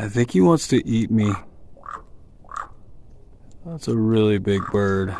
I think he wants to eat me. That's a really big bird.